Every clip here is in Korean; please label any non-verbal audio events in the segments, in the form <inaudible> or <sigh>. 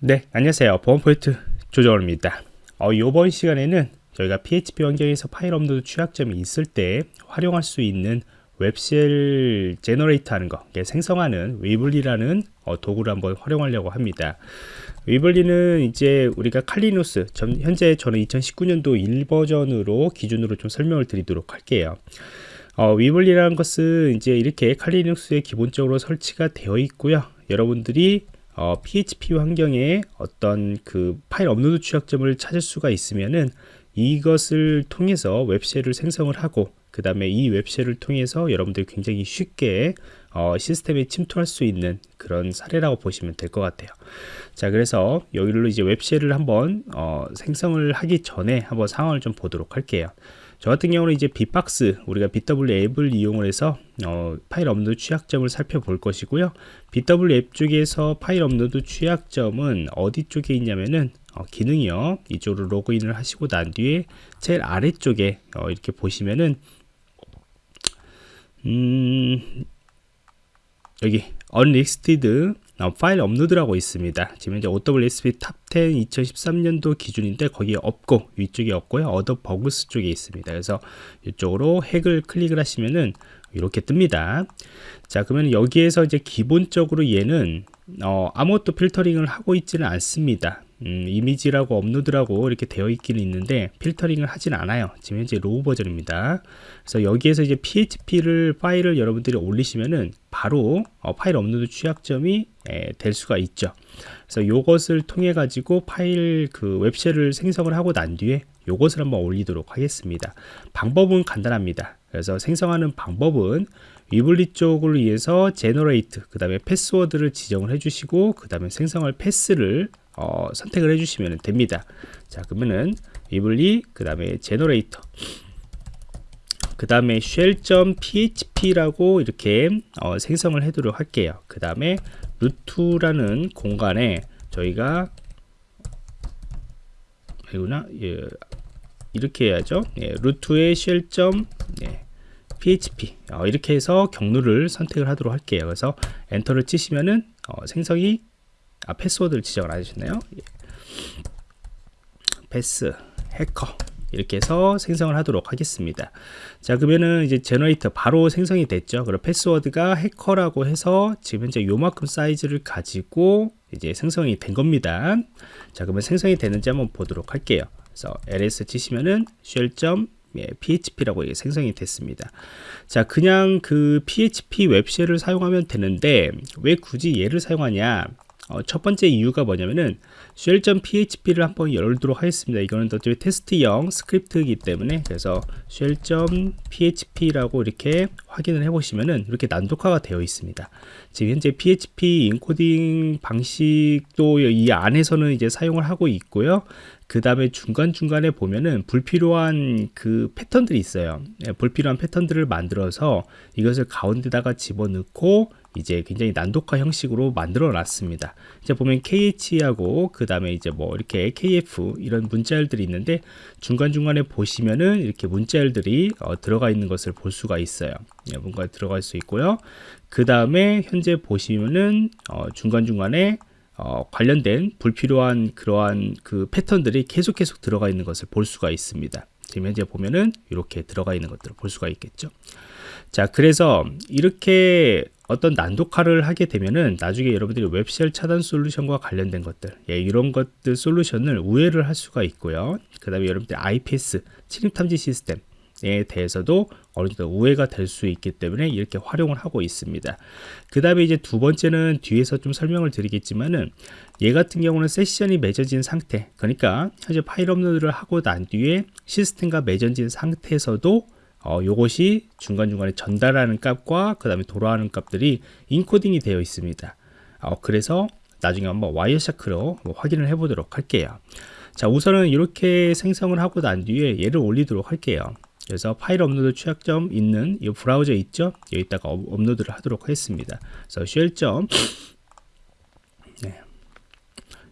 네, 안녕하세요. 보안 포인트 조정원입니다. 어, 이번 시간에는 저희가 PHP 환경에서 파일 업로드 취약점이 있을 때 활용할 수 있는 웹쉘 제너레이터 하는 거, 생성하는 위블리라는 어, 도구를 한번 활용하려고 합니다. 위블리는 이제 우리가 칼리누스, 전, 현재 저는 2019년도 1버전으로 기준으로 좀 설명을 드리도록 할게요. 어, 위블리라는 것은 이제 이렇게 칼리눅스에 기본적으로 설치가 되어 있고요. 여러분들이 어, PHP 환경에 어떤 그 파일 업로드 취약점을 찾을 수가 있으면은 이것을 통해서 웹쉘을 생성을 하고 그 다음에 이 웹쉘을 통해서 여러분들이 굉장히 쉽게 어, 시스템에 침투할 수 있는 그런 사례라고 보시면 될 것 같아요. 자 그래서 여기로 이제 웹쉘을 한번 어, 생성을 하기 전에 한번 상황을 좀 보도록 할게요 저 같은 경우는 이제 빗박스 우리가 BW 앱을 이용을 해서 어, 파일 업로드 취약점을 살펴볼 것이고요. BW 앱 쪽에서 파일 업로드 취약점은 어디 쪽에 있냐면은 어, 기능이요. 이쪽으로 로그인을 하시고 난 뒤에 제일 아래쪽에 어, 이렇게 보시면은 음, 여기 unlisted 어, 파일 업로드라고 있습니다. 지금 이제 OWSP 탑10 2013년도 기준인데 거기에 없고 위쪽에 없고요. 어더 버그스 쪽에 있습니다. 그래서 이쪽으로 핵을 클릭을 하시면은 이렇게 뜹니다. 자 그러면 여기에서 이제 기본적으로 얘는 어, 아무것도 필터링을 하고 있지는 않습니다. 음, 이미지라고 업로드라고 이렇게 되어 있기는 있는데 필터링을 하진 않아요. 지금 현재 로우 버전입니다. 그래서 여기에서 이제 php를 파일을 여러분들이 올리시면은 바로 어, 파일 업로드 취약점이 에, 될 수가 있죠. 그래서 이것을 통해 가지고 파일 그 웹쉘을 생성을 하고 난 뒤에 이것을 한번 올리도록 하겠습니다. 방법은 간단합니다. 그래서 생성하는 방법은 위블리 쪽을 위해서 제너레이트 그 다음에 패스워드를 지정을 해주시고 그 다음에 생성할 패스를 어, 선택을 해주시면 됩니다. 자 그러면은 위블리 그 다음에 제너레이터 그 다음에 shell.php라고 이렇게 어, 생성을 해도록 할게요. 그 다음에 루트라는 공간에 저희가 이구나 예, 이렇게 해야죠. 예, 루트의 shell. 예, php 어, 이렇게 해서 경로를 선택을 하도록 할게요. 그래서 엔터를 치시면은 어, 생성이 아 패스워드를 지정을 안 해주셨나요? 예. 패스 해커 이렇게 해서 생성을 하도록 하겠습니다 자 그러면은 이제 제너레이터 바로 생성이 됐죠 그리고 패스워드가 해커라고 해서 지금 현재 요만큼 사이즈를 가지고 이제 생성이 된 겁니다 자 그러면 생성이 되는지 한번 보도록 할게요 그래서 ls 치시면은 shell. 예, php라고 생성이 됐습니다 자 그냥 그 php 웹쉘을 사용하면 되는데 왜 굳이 얘를 사용하냐 어, 첫 번째 이유가 뭐냐면은 shell.php를 한번 열도록 하겠습니다. 이거는 어차피 테스트형 스크립트이기 때문에 그래서 shell.php라고 이렇게 확인을 해보시면은 이렇게 난독화가 되어 있습니다. 지금 현재 PHP 인코딩 방식도 이 안에서는 이제 사용을 하고 있고요. 그 다음에 중간중간에 보면은 불필요한 그 패턴들이 있어요. 네, 불필요한 패턴들을 만들어서 이것을 가운데다가 집어넣고 이제 굉장히 난독화 형식으로 만들어 놨습니다. 이제 보면 KH하고 그 다음에 이제 뭐 이렇게 KF 이런 문자열들이 있는데 중간중간에 보시면은 이렇게 문자열들이 어, 들어가 있는 것을 볼 수가 있어요. 예, 뭔가 들어갈 수 있고요. 그 다음에 현재 보시면은 어, 중간중간에 어, 관련된 불필요한 그러한 그 패턴들이 계속 계속 들어가 있는 것을 볼 수가 있습니다. 지금 현재 보면은 이렇게 들어가 있는 것들을 볼 수가 있겠죠. 자, 그래서 이렇게 어떤 난독화를 하게 되면은 나중에 여러분들이 웹쉘 차단 솔루션과 관련된 것들 예, 이런 것들 솔루션을 우회를 할 수가 있고요. 그 다음에 여러분들 IPS 침입 탐지 시스템 에 대해서도 어느 정도 우회가 될 수 있기 때문에 이렇게 활용을 하고 있습니다. 그 다음에 이제 두 번째는 뒤에서 좀 설명을 드리겠지만은 얘 같은 경우는 세션이 맺어진 상태 그러니까 현재 파일 업로드를 하고 난 뒤에 시스템과 맺어진 상태에서도 어, 요것이 중간중간에 전달하는 값과 그 다음에 돌아가는 값들이 인코딩이 되어 있습니다. 어, 그래서 나중에 한번 와이어샤크로 확인을 해 보도록 할게요. 자 우선은 이렇게 생성을 하고 난 뒤에 얘를 올리도록 할게요. 그래서 파일 업로드 취약점 있는 이 브라우저 있죠? 여기다가 업로드를 하도록 하겠습니다. 그래서 shell. 네.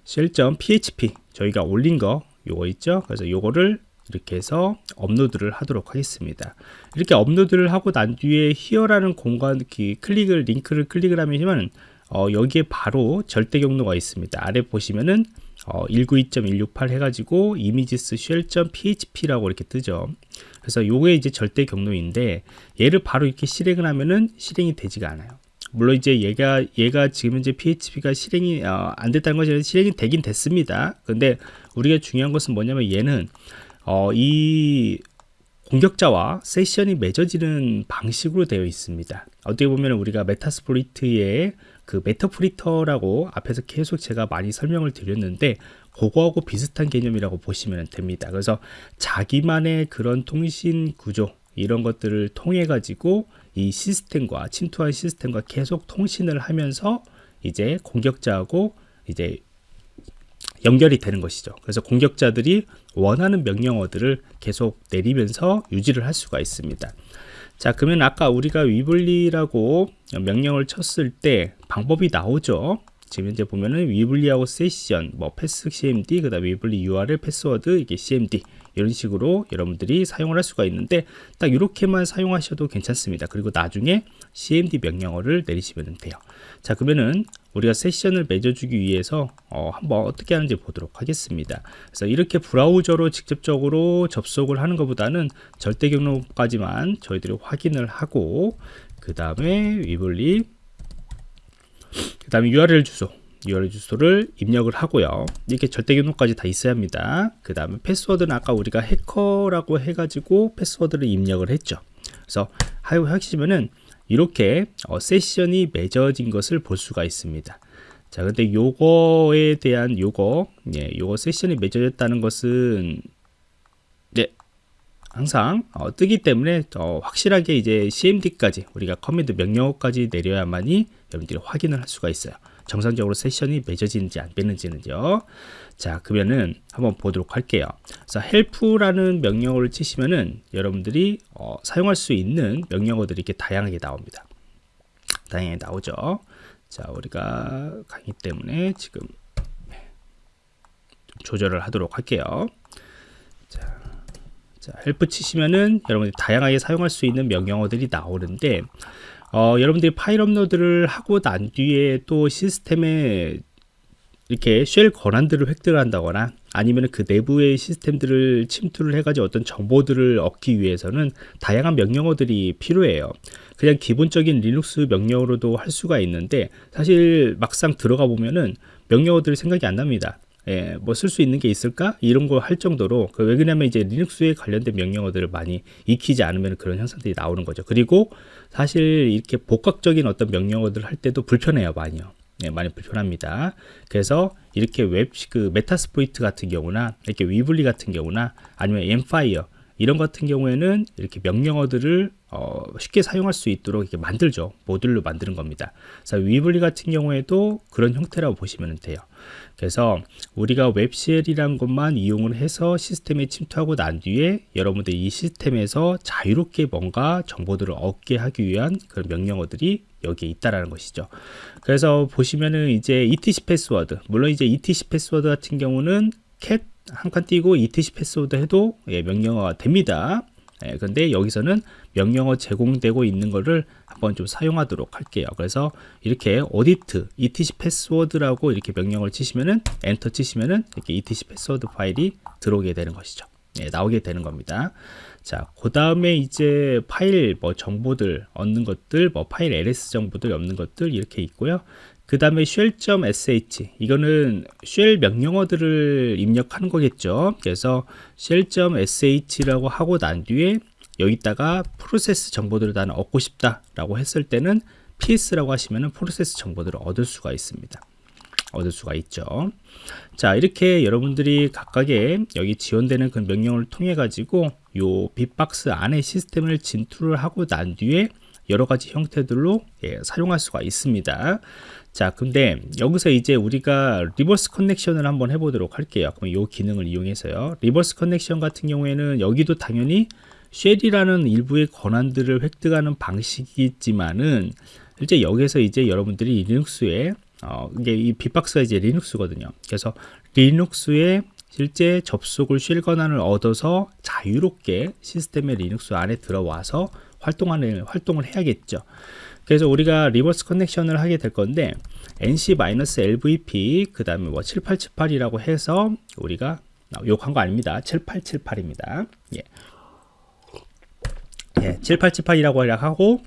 shell.php 저희가 올린 거 요거 있죠? 그래서 요거를 이렇게 해서 업로드를 하도록 하겠습니다 이렇게 업로드를 하고 난 뒤에 히어라는 공간 클릭을 링크를 클릭을 하면 어, 여기에 바로 절대 경로가 있습니다. 아래 보시면은 어, 192.168 해가지고 images shell.php라고 이렇게 뜨죠. 그래서 요게 이제 절대 경로인데 얘를 바로 이렇게 실행을 하면은 실행이 되지가 않아요. 물론 이제 얘가 얘가 지금 이제 PHP가 실행이 어, 안 됐다는 것이 실행이 되긴 됐습니다. 근데 우리가 중요한 것은 뭐냐면 얘는 어, 이 공격자와 세션이 맺어지는 방식으로 되어 있습니다. 어떻게 보면 우리가 메타스프리트의 그 메타프리터라고 앞에서 계속 제가 많이 설명을 드렸는데 그거하고 비슷한 개념이라고 보시면 됩니다. 그래서 자기만의 그런 통신 구조 이런 것들을 통해 가지고 이 시스템과 침투한 시스템과 계속 통신을 하면서 이제 공격자하고 이제 연결이 되는 것이죠. 그래서 공격자들이 원하는 명령어들을 계속 내리면서 유지를 할 수가 있습니다. 자, 그러면 아까 우리가 위블리라고 명령을 쳤을 때 방법이 나오죠. 지금 현재 보면은 위블리하고 세션, 뭐 패스 cmd, 그 다음 위블리 URL 패스워드 이게 cmd 이런 식으로 여러분들이 사용을 할 수가 있는데 딱 이렇게만 사용하셔도 괜찮습니다. 그리고 나중에 cmd 명령어를 내리시면 돼요. 자, 그러면은 우리가 세션을 맺어주기 위해서 어, 한번 어떻게 하는지 보도록 하겠습니다. 그래서 이렇게 브라우저로 직접적으로 접속을 하는 것보다는 절대 경로까지만 저희들이 확인을 하고 그 다음에 위블리 그 다음에 URL 주소 URL 주소를 입력을 하고요. 이렇게 절대 경로까지 다 있어야 합니다. 그 다음에 패스워드는 아까 우리가 해커라고 해가지고 패스워드를 입력을 했죠. 그래서 하시면은 이렇게 어, 세션이 맺어진 것을 볼 수가 있습니다. 자 근데 요거에 대한 요거 예, 요거 세션이 맺어졌다는 것은 네 항상 어, 뜨기 때문에 어, 확실하게 이제 cmd까지 우리가 커맨드 명령어까지 내려야만이 여러분들이 확인을 할 수가 있어요. 정상적으로 세션이 맺어지는지 안 맺는지는요. 자 그러면은 한번 보도록 할게요. 그래서 help라는 명령어를 치시면은 여러분들이 어, 사용할 수 있는 명령어들이 이렇게 다양하게 나옵니다. 다양하게 나오죠. 자 우리가 강의 때문에 지금 좀 조절을 하도록 할게요. 자, 자 헬프 치시면은 여러분들이 다양하게 사용할 수 있는 명령어들이 나오는데 어, 여러분들이 파일 업로드를 하고 난 뒤에 또 시스템에 이렇게 쉘 권한들을 획득 한다거나 아니면 그 내부의 시스템들을 침투를 해가지고 어떤 정보들을 얻기 위해서는 다양한 명령어들이 필요해요. 그냥 기본적인 리눅스 명령어로도 할 수가 있는데 사실 막상 들어가 보면은 명령어들이 생각이 안 납니다. 예, 뭐 쓸 수 있는 게 있을까? 이런 거 할 정도로 그왜 그러냐면 이제 리눅스에 관련된 명령어들을 많이 익히지 않으면 그런 현상들이 나오는 거죠. 그리고 사실 이렇게 복각적인 어떤 명령어들 할 때도 불편해요, 많이요. 예, 많이 불편합니다. 그래서 이렇게 웹, 그 메타스포이트 같은 경우나 이렇게 위블리 같은 경우나 아니면 엠파이어 이런 같은 경우에는 이렇게 명령어들을 어, 쉽게 사용할 수 있도록 이렇게 만들죠. 모듈로 만드는 겁니다. 그래서 위블리 같은 경우에도 그런 형태라고 보시면 돼요. 그래서 우리가 웹쉘이란 것만 이용을 해서 시스템에 침투하고 난 뒤에 여러분들 이 시스템에서 자유롭게 뭔가 정보들을 얻게 하기 위한 그런 명령어들이 여기에 있다라는 것이죠. 그래서 보시면은 이제 etc 패스워드 물론 이제 etc 패스워드 같은 경우는 cat 한 칸 띄고 etc 패스워드 해도 예, 명령어가 됩니다. 예, 근데 여기서는 명령어 제공되고 있는 것을 한번 좀 사용하도록 할게요. 그래서 이렇게 audit etc 패스워드라고 이렇게 명령을 치시면은 엔터 치시면은 이렇게 etc 패스워드 파일이 들어오게 되는 것이죠. 예, 나오게 되는 겁니다. 자, 그 다음에 이제 파일 뭐 정보들 얻는 것들, 뭐 파일 ls 정보들 없는 것들 이렇게 있고요. 그 다음에 shell.sh 이거는 shell 명령어들을 입력하는 거겠죠. 그래서 shell.sh라고 하고 난 뒤에 여기다가 프로세스 정보들을 다 얻고 싶다 라고 했을 때는 ps라고 하시면은 프로세스 정보들을 얻을 수가 있습니다. 얻을 수가 있죠. 자, 이렇게 여러분들이 각각의 여기 지원되는 그 명령을 통해 가지고 요 빅박스 안에 시스템을 진출을 하고 난 뒤에 여러 가지 형태들로 예, 사용할 수가 있습니다. 자, 근데 여기서 이제 우리가 리버스 커넥션을 한번 해보도록 할게요. 그럼 이 기능을 이용해서요. 리버스 커넥션 같은 경우에는 여기도 당연히 쉘이라는 일부의 권한들을 획득하는 방식이지만은 실제 여기서 이제 여러분들이 리눅스에 어, 이게 이 빅박스가 이제 리눅스거든요. 그래서 리눅스에 실제 접속을 쉴 권한을 얻어서 자유롭게 시스템의 리눅스 안에 들어와서 활동하는 활동을 해야겠죠. 그래서 우리가 리버스 커넥션을 하게 될 건데 nc-lvp 그 다음에 뭐 7878이라고 해서 우리가 욕한 거 아닙니다 7878입니다 예. 예, 7878이라고 하고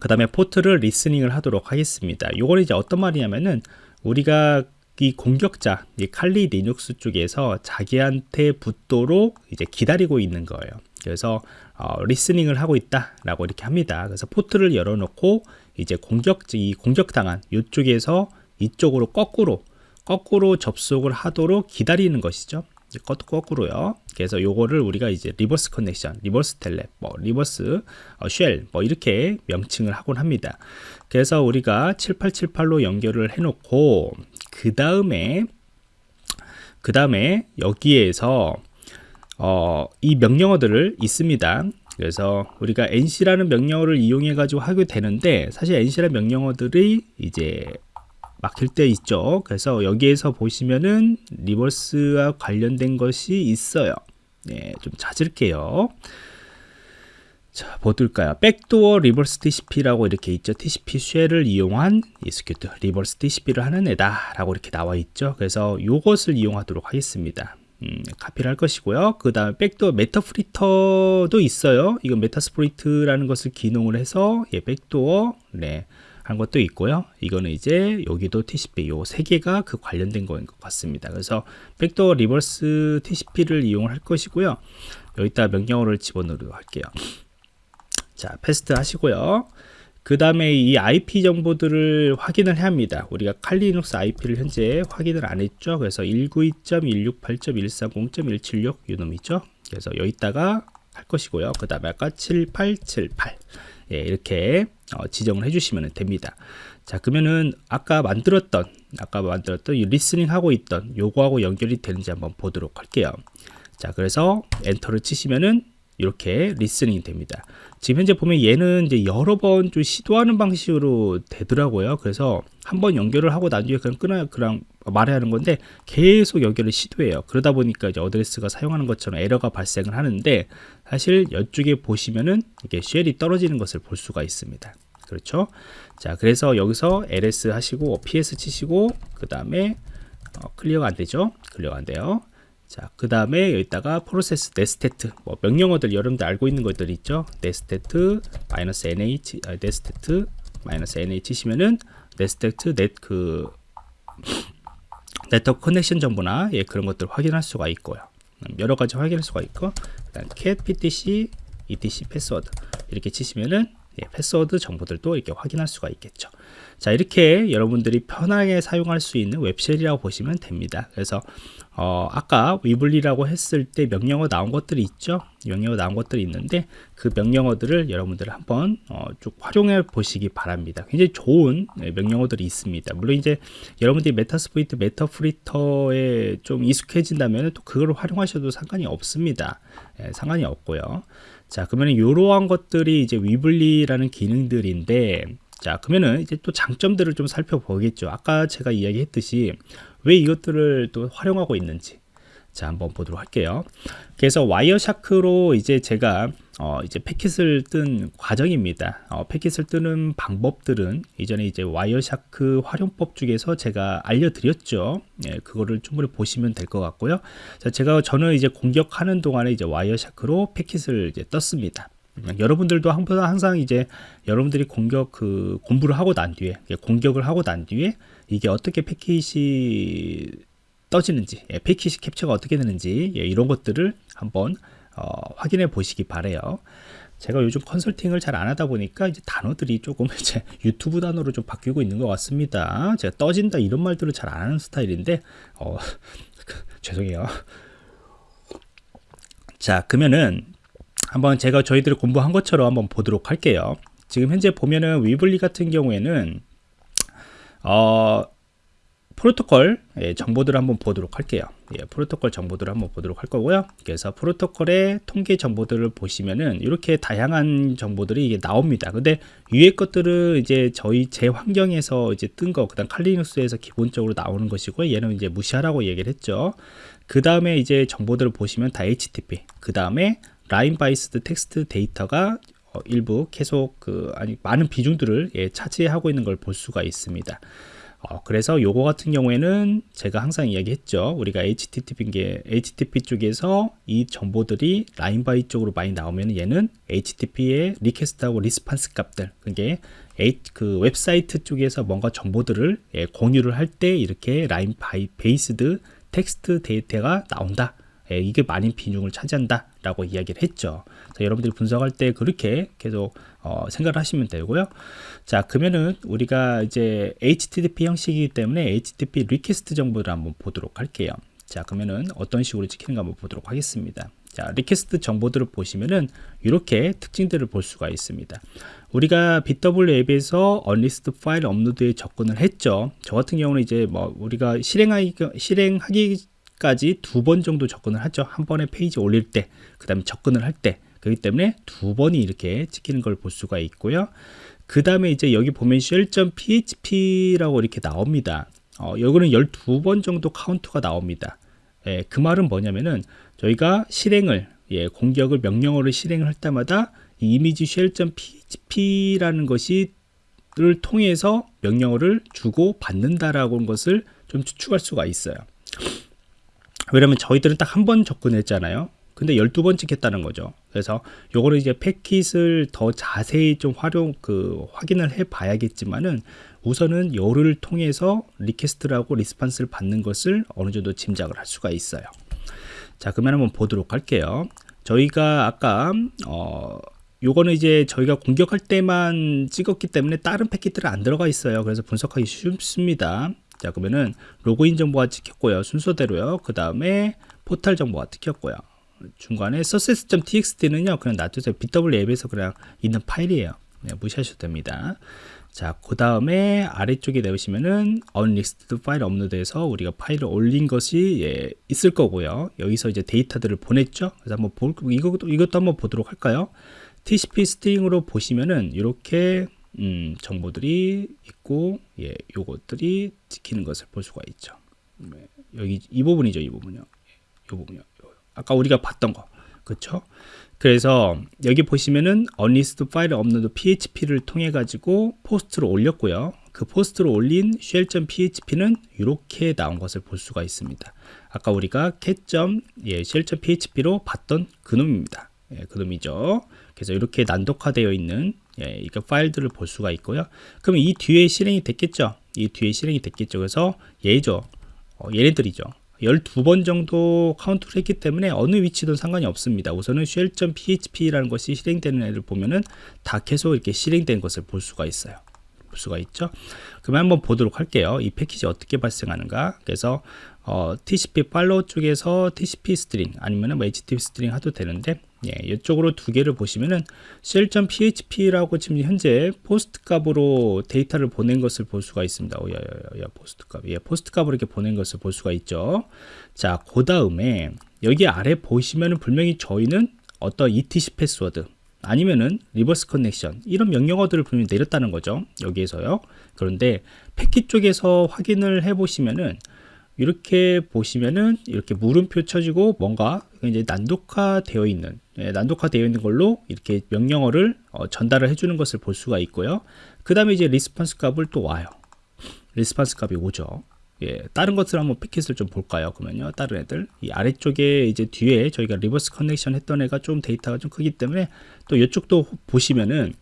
그 다음에 포트를 리스닝을 하도록 하겠습니다 요거는 이제 어떤 말이냐면은 우리가 이 공격자 이 칼리 리눅스 쪽에서 자기한테 붙도록 이제 기다리고 있는 거예요 그래서 어, 리스닝을 하고 있다라고 이렇게 합니다. 그래서 포트를 열어놓고 이제 공격 이 공격당한 이쪽에서 이쪽으로 거꾸로 거꾸로 접속을 하도록 기다리는 것이죠. 거꾸로요. 그래서 요거를 우리가 이제 리버스 커넥션, 리버스 텔레, 뭐 리버스 어, 쉘, 뭐 이렇게 명칭을 하곤 합니다. 그래서 우리가 7878로 연결을 해놓고 그 다음에 그 다음에 여기에서 어, 이 명령어들을 있습니다. 그래서 우리가 nc라는 명령어를 이용해 가지고 하게 되는데 사실 nc라는 명령어들이 이제 막힐 때 있죠. 그래서 여기에서 보시면은 리버스와 관련된 것이 있어요. 네, 좀 찾을게요. 자, 뭐 뜰까요? 백도어 리버스 TCP라고 이렇게 있죠. TCP 쉘을 이용한 이스큐트 리버스 TCP를 하는 애다라고 이렇게 나와 있죠. 그래서 이것을 이용하도록 하겠습니다. 음, 카피를 할 것이고요. 그 다음에 백도어 메타프리터도 있어요. 이건 메타스프리트라는 것을 기능을 해서 예, 백도어 네, 한 것도 있고요. 이거는 이제 여기도 TCP 요 세 개가 그 관련된 거인 것 같습니다. 그래서 백도어 리버스 TCP를 이용할 것이고요. 여기다 명령어를 집어넣도록 할게요. 자, 패스트 하시고요. 그 다음에 이 IP 정보들을 확인을 해야 합니다. 우리가 칼리눅스 IP를 현재 확인을 안 했죠. 그래서 192.168.130.176 이놈 있죠. 그래서 여기다가 할 것이고요. 그 다음에 아까 7878 예, 이렇게 어, 지정을 해주시면 됩니다. 자 그러면은 아까 만들었던 아까 만들었던 이 리스닝 하고 있던 요거하고 연결이 되는지 한번 보도록 할게요. 자 그래서 엔터를 치시면은 이렇게 리스닝이 됩니다. 지금 현재 보면 얘는 이제 여러 번 좀 시도하는 방식으로 되더라고요. 그래서 한번 연결을 하고 난 뒤에 그냥 끊어 그냥 말해야 하는 건데 계속 연결을 시도해요. 그러다 보니까 이제 어드레스가 사용하는 것처럼 에러가 발생을 하는데 사실 이쪽에 보시면은 이게 쉘이 떨어지는 것을 볼 수가 있습니다. 그렇죠? 자, 그래서 여기서 ls 하시고 ps 치시고 그 다음에 어, 클리어가 안 되죠? 클리어가 안 돼요. 자, 그 다음에 여기다가 프로세스 네스테트 뭐 명령어들 여러분들 알고 있는 것들 있죠? 네스테트 마이너스 nh 아, 네스테트 마이너스 nh 치시면은 네스테트 넷그 네트워크 커넥션 정보나 예, 그런 것들 확인할 수가 있고요. 음, 여러 가지 확인할 수가 있고 그다음 cat ptc etc 패스워드 이렇게 치시면은 예, 패스워드 정보들도 이렇게 확인할 수가 있겠죠. 자 이렇게 여러분들이 편하게 사용할 수 있는 웹쉘이라고 보시면 됩니다. 그래서 어, 아까 위블리라고 했을 때 명령어 나온 것들이 있죠. 명령어 나온 것들이 있는데 그 명령어들을 여러분들 한번 어, 쭉 활용해 보시기 바랍니다. 굉장히 좋은 네, 명령어들이 있습니다. 물론 이제 여러분들이 메타스프리트, 메타프리터에 좀 익숙해진다면 또 그걸 활용하셔도 상관이 없습니다. 예, 상관이 없고요. 자 그러면 이러한 것들이 이제 위블리라는 기능들인데 자 그러면은 이제 또 장점들을 좀 살펴보겠죠 아까 제가 이야기했듯이 왜 이것들을 또 활용하고 있는지. 자 한번 보도록 할게요. 그래서 와이어샤크로 이제 제가 어, 이제 패킷을 뜬 과정입니다. 어, 패킷을 뜨는 방법들은 이전에 이제 와이어샤크 활용법 중에서 제가 알려드렸죠. 예, 그거를 충분히 보시면 될 것 같고요. 자 제가 저는 이제 공격하는 동안에 이제 와이어샤크로 패킷을 이제 떴습니다 여러분들도 항상 이제 여러분들이 공격 그 공부를 하고 난 뒤에 공격을 하고 난 뒤에 이게 어떻게 패킷이 떠지는지 예, 패킷이 캡처가 어떻게 되는지 예, 이런 것들을 한번 어, 확인해 보시기 바래요. 제가 요즘 컨설팅을 잘 안 하다 보니까 이제 단어들이 조금 <laughs> 이제 유튜브 단어로 좀 바뀌고 있는 것 같습니다. 제가 떠진다 이런 말들을 잘 안 하는 스타일인데 어, <laughs> 죄송해요. 자 그러면은 한번 제가 저희들이 공부한 것처럼 한번 보도록 할게요 지금 현재 보면은 위블리 같은 경우에는 어, 프로토콜 예, 정보들을 한번 보도록 할게요. 예, 프로토콜 정보들을 한번 보도록 할 거고요. 그래서 프로토콜의 통계 정보들을 보시면은 이렇게 다양한 정보들이 이게 나옵니다. 근데 위에 것들은 이제 저희 제 환경에서 이제 뜬 거, 그다음 칼리눅스에서 기본적으로 나오는 것이고 얘는 이제 무시하라고 얘기를 했죠. 그 다음에 이제 정보들을 보시면 다 HTTP. 그 다음에 라인 바이스드 텍스트 데이터가 어, 일부 계속 그 아니 많은 비중들을 예, 차지하고 있는 걸 볼 수가 있습니다. 어, 그래서 요거 같은 경우에는 제가 항상 이야기했죠. 우리가 HTTP 게 HTTP 쪽에서 이 정보들이 라인 바이 쪽으로 많이 나오면 얘는 HTTP의 리퀘스트하고 리스판스 값들 그게 그 웹사이트 쪽에서 뭔가 정보들을 예, 공유를 할 때 이렇게 라인 바이 베이스드 텍스트 데이터가 나온다. 예, 이게 많은 비중을 차지한다 라고 이야기를 했죠. 자, 여러분들이 분석할 때 그렇게 계속 어, 생각을 하시면 되고요. 자 그러면은 우리가 이제 HTTP 형식이기 때문에 HTTP 리퀘스트 정보를 한번 보도록 할게요. 자 그러면은 어떤 식으로 찍히는가 한번 보도록 하겠습니다. 자 리퀘스트 정보들을 보시면은 이렇게 특징들을 볼 수가 있습니다. 우리가 BW 앱에서 언리스트 파일 업로드에 접근을 했죠. 저 같은 경우는 이제 뭐 우리가 실행하기 실행하기 까지 두 번 정도 접근을 하죠. 한 번에 페이지 올릴 때, 그 다음에 접근을 할 때. 그렇기 때문에 두 번이 이렇게 찍히는 걸 볼 수가 있고요. 그 다음에 이제 여기 보면 shell.php라고 이렇게 나옵니다. 어, 여기는 12번 정도 카운트가 나옵니다. 예, 그 말은 뭐냐면은 저희가 실행을, 예, 공격을 명령어를 실행을 할 때마다 이 이미지 shell.php라는 것이 를 통해서 명령어를 주고 받는다라고 하는 것을 좀 추측할 수가 있어요. 왜냐면 저희들은 딱 한 번 접근했잖아요. 근데 12번 찍겠다는 거죠. 그래서 요거를 이제 패킷을 더 자세히 좀 활용, 그, 확인을 해 봐야겠지만은 우선은 요를 통해서 리퀘스트라고 리스판스를 받는 것을 어느 정도 짐작을 할 수가 있어요. 자, 그러면 한번 보도록 할게요. 저희가 아까, 어, 요거는 이제 저희가 공격할 때만 찍었기 때문에 다른 패킷들은 안 들어가 있어요. 그래서 분석하기 쉽습니다. 자 그러면은 로그인 정보가 찍혔고요 순서대로요 그 다음에 포탈 정보가 찍혔고요 중간에 success.txt는요 그냥 놔두세요 BW 앱에서 그냥 있는 파일이에요 네, 무시하셔도 됩니다 자, 그 다음에 아래쪽에 내보시면은 unlisted 파일 업로드해서 우리가 파일을 올린 것이 예, 있을 거고요. 여기서 이제 데이터들을 보냈죠. 그래서 한번 볼 이것도 이것도 한번 보도록 할까요? TCP 스트링으로 보시면은 이렇게 음, 정보들이 있고 예, 요것들이 찍히는 것을 볼 수가 있죠. 네, 여기 이 부분이죠, 이 부분요. 이 부분요. 아까 우리가 봤던 거. 그렇죠? 그래서 여기 보시면은 unlist 파일 업로드 php를 통해 가지고 포스트로 올렸고요. 그 포스트로 올린 shell.php는 이렇게 나온 것을 볼 수가 있습니다. 아까 우리가 cat. 예, shell.php로 봤던 그놈입니다. 예, 그놈이죠. 그래서 이렇게 난독화되어 있는 예, 이거 파일들을 볼 수가 있고요. 그럼 이 뒤에 실행이 됐겠죠? 이 뒤에 실행이 됐겠죠. 그래서 얘죠. 어, 얘네들이죠. 12번 정도 카운트를 했기 때문에 어느 위치든 상관이 없습니다. 우선은 shell.php라는 것이 실행되는 애를 보면은 다 계속 이렇게 실행된 것을 볼 수가 있어요. 볼 수가 있죠. 그러면 한번 보도록 할게요. 이 패킷이 어떻게 발생하는가. 그래서 어, TCP follow 쪽에서 TCP stream 아니면 뭐 HTTP stream 해도 되는데 예, 이쪽으로 두 개를 보시면은 shell.php라고 지금 현재 POST 값으로 데이터를 보낸 것을 볼 수가 있습니다. 오, 야, 야, 야, POST 값. 예, POST 값으로 이렇게 보낸 것을 볼 수가 있죠. 자, 그 다음에 여기 아래 보시면은 분명히 저희는 어떤 ETC 패스워드 아니면은 reverse connection 이런 명령어들을 분명히 내렸다는 거죠. 여기에서요. 그런데 패킷 쪽에서 확인을 해 보시면은 이렇게 보시면은 이렇게 물음표 쳐지고 뭔가 이제 난독화 되어 있는 예, 난독화 되어 있는 걸로 이렇게 명령어를 어, 전달을 해주는 것을 볼 수가 있고요. 그 다음에 이제 response 값을 또 와요. response 값이 오죠. 예, 다른 것을 한번 패킷을 좀 볼까요? 그러면요, 다른 애들 이 아래쪽에 이제 뒤에 저희가 reverse connection 했던 애가 좀 데이터가 좀 크기 때문에 또 이쪽도 보시면은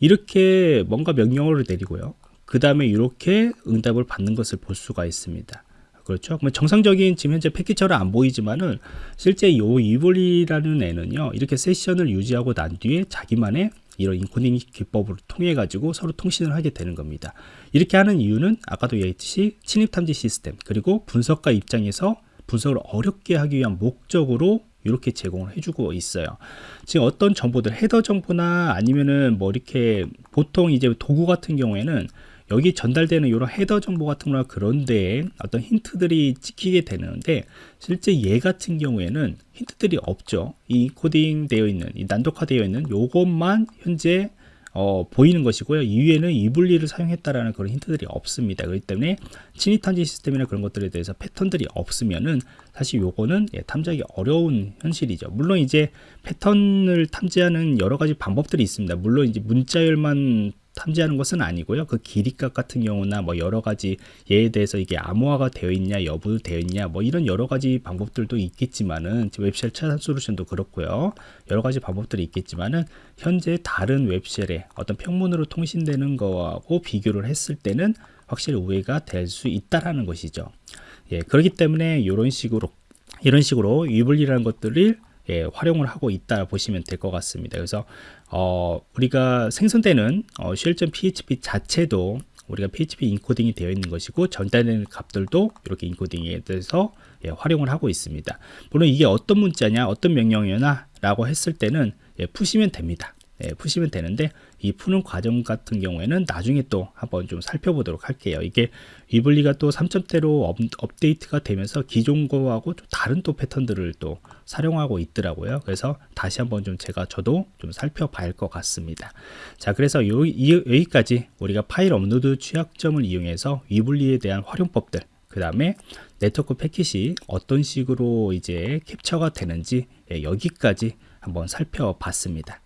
이렇게 뭔가 명령어를 내리고요. 그 다음에 이렇게 응답을 받는 것을 볼 수가 있습니다. 그렇죠. 그러면 정상적인 지금 현재 패킷처럼 안 보이지만은 실제 요 Weevely라는 애는요 이렇게 세션을 유지하고 난 뒤에 자기만의 이런 인코딩 기법을 통해 가지고 서로 통신을 하게 되는 겁니다. 이렇게 하는 이유는 아까도 얘기했듯이 침입 탐지 시스템 그리고 분석가 입장에서 분석을 어렵게 하기 위한 목적으로 이렇게 제공을 해주고 있어요. 지금 어떤 정보들 헤더 정보나 아니면은 뭐 이렇게 보통 이제 도구 같은 경우에는 여기 전달되는 이런 헤더 정보 같은 거나 그런데 어떤 힌트들이 찍히게 되는데 실제 얘 같은 경우에는 힌트들이 없죠. 인코딩 되어 있는 이 난독화 되어 있는 요것만 현재 어, 보이는 것이고요. 이후에는 이 분리를 사용했다라는 그런 힌트들이 없습니다. 그렇기 때문에 침입 탐지 시스템이나 그런 것들에 대해서 패턴들이 없으면은 사실 요거는 예, 탐지하기 어려운 현실이죠. 물론 이제 패턴을 탐지하는 여러 가지 방법들이 있습니다. 물론 이제 문자열만 탐지하는 것은 아니고요. 그 길이값 같은 경우나 뭐 여러 가지 얘에 대해서 이게 암호화가 되어 있냐 여부 되어 있냐 뭐 이런 여러 가지 방법들도 있겠지만은 웹쉘 차단 솔루션도 그렇고요. 여러 가지 방법들이 있겠지만은 현재 다른 웹쉘의 어떤 평문으로 통신되는 거하고 비교를 했을 때는 확실히 우회가 될 수 있다라는 것이죠. 예, 그렇기 때문에 이런 식으로 이런 식으로 위블리라는 것들을 예, 활용을 하고 있다 보시면 될 것 같습니다. 그래서 어, 우리가 생성되는 어, shell.php 자체도 우리가 PHP 인코딩이 되어 있는 것이고 전달되는 값들도 이렇게 인코딩에 대해서 예, 활용을 하고 있습니다. 물론 이게 어떤 문자냐, 어떤 명령이냐 라고 했을 때는 예, 푸시면 됩니다. 예, 푸시면 되는데 이 푸는 과정 같은 경우에는 나중에 또 한번 좀 살펴보도록 할게요. 이게 Weevely가 또 3점대로 업, 업데이트가 되면서 기존 거하고 좀 다른 또 패턴들을 또 사용하고 있더라고요. 그래서 다시 한번 좀 제가 저도 좀 살펴봐야 할 것 같습니다. 자, 그래서 요, 이, 여기까지 우리가 파일 업로드 취약점을 이용해서 Weevely에 대한 활용법들 그 다음에 네트워크 패킷이 어떤 식으로 이제 캡처가 되는지 예, 여기까지 한번 살펴봤습니다.